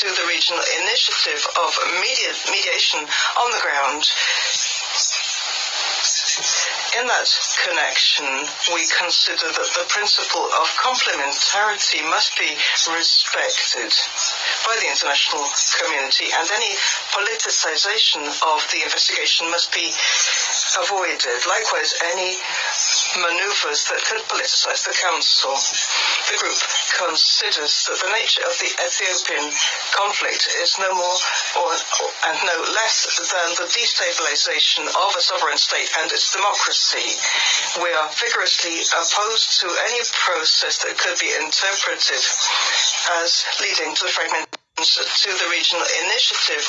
to the regional initiative of media, mediation on the ground. In that connection, we consider that the principle of complementarity must be respected by the international community and any politicization of the investigation must be avoided. Likewise, any maneuvers that could politicize the Council. The group considers that the nature of the Ethiopian conflict is no more or, and no less than the destabilization of a sovereign state and its democracy. We are vigorously opposed to any process that could be interpreted as leading to the fragmentation to the regional initiative